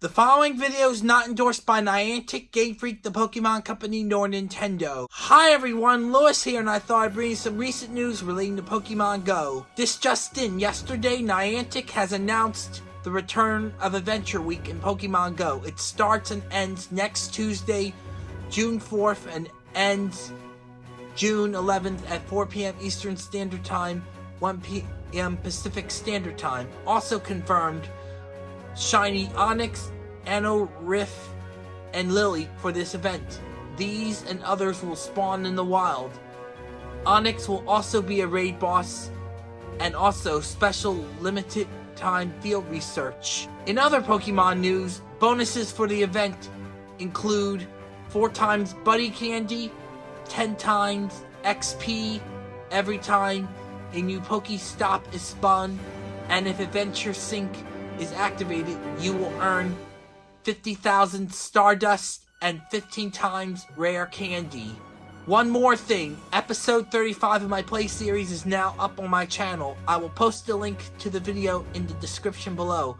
The following video is not endorsed by Niantic, Game Freak, the Pokemon Company, nor Nintendo. Hi everyone, Lewis here, and I thought I'd bring you some recent news relating to Pokemon Go. This just in, yesterday Niantic has announced the return of Adventure Week in Pokemon Go. It starts and ends next Tuesday, June 4th, and ends June 11th at 4 p.m. Eastern Standard Time, 1 p.m. Pacific Standard Time. Also confirmed Shiny Onix, Anno, Riff, and Lileep for this event. These and others will spawn in the wild. Onix will also be a raid boss and also special limited time field research. In other Pokemon news, bonuses for the event include 4 times Buddy Candy, 10 times XP every time a new Pokestop is spun, and if Adventure Sync is activated, you will earn 50,000 Stardust and 15 times Rare Candy. One more thing, episode 35 of my play series is now up on my channel. I will post a link to the video in the description below.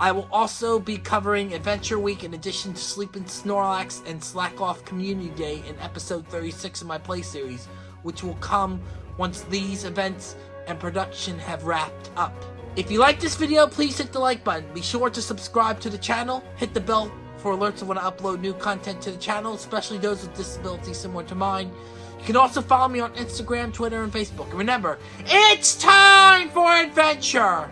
I will also be covering Adventure Week in addition to Sleeping Snorlax and Slakoth Community Day in episode 36 of my play series, which will come once these events and production have wrapped up. If you like this video, please hit the like button. Be sure to subscribe to the channel, hit the bell for alerts when I upload new content to the channel, especially those with disabilities similar to mine. You can also follow me on Instagram, Twitter, and Facebook. And remember, it's time for adventure!